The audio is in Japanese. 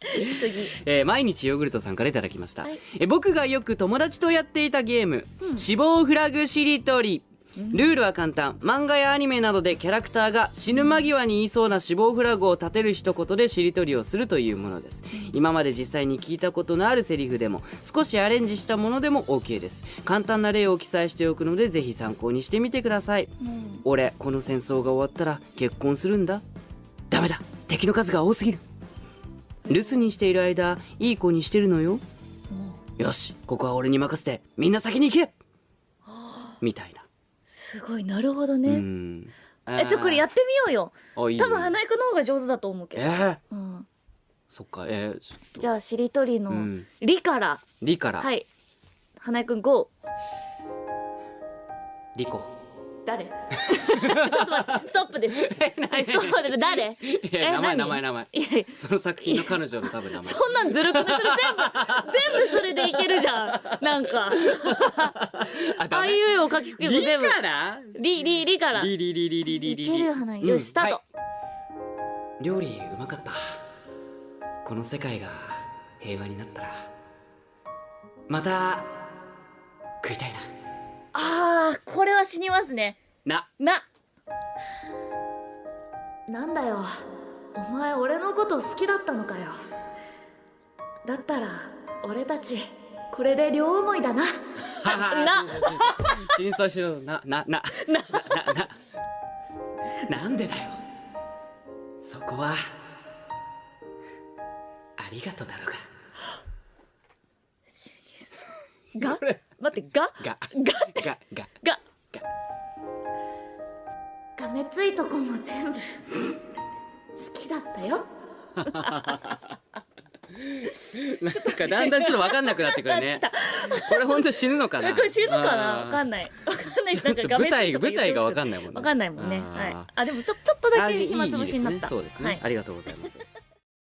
次。えー毎日ヨーグルトさんからいただきました、はい。えー僕がよく友達とやっていたゲーム、うん。死亡フラグしりとり。ルールは簡単。漫画やアニメなどでキャラクターが死ぬ間際に言いそうな死亡フラグを立てる一言でしりとりをするというものです。今まで実際に聞いたことのあるセリフでも少しアレンジしたものでも OK です。簡単な例を記載しておくのでぜひ参考にしてみてください。うん。俺この戦争が終わったら結婚するんだ。ダメだ。敵の数が多すぎる留守にしている間いい子にしてるのよ。もよしここは俺に任せてみんな先に行け。みたいな。うすごいなるほどうねん。えちょこれやってみようよ。多分花井くんの方が上手だと思うけど。えー、うん。そっかえー、じゃあしりとりのうん「り」から。リから、はい。花井くん GO リコ誰？ちょっと待ってストップです。はいストップで誰？え名前名前名前。その作品の彼女の多分名前。そんなんずるくないそれ全部全部それでいけるじゃん。なんか。あいうえを書きくけど全部。から？りりりから。りりりりりりりいけるよな、よしスタート、料理うまかった。この世界が平和になったらまた食いたいな。あーこれは死にますね。な。な。なんだよ。お前俺のこと好きだったのかよ。だったら俺たちこれで両思いだな。な。な真相しろ。ななな。な。なな。なんでだよ。そこはありがとうだろうが？これ待ってが？が。ががが。が。めついとこも全部。好きだったよ。なんかだんだんちょっと分かんなくなってくるね。これ本当死ぬのかな？これ死ぬのかな、分かんない。舞台舞台が分かんないもんね。分かんないもんね。あでもちょちょっとだけ暇つぶしになった。そうですね、ありがとうございます。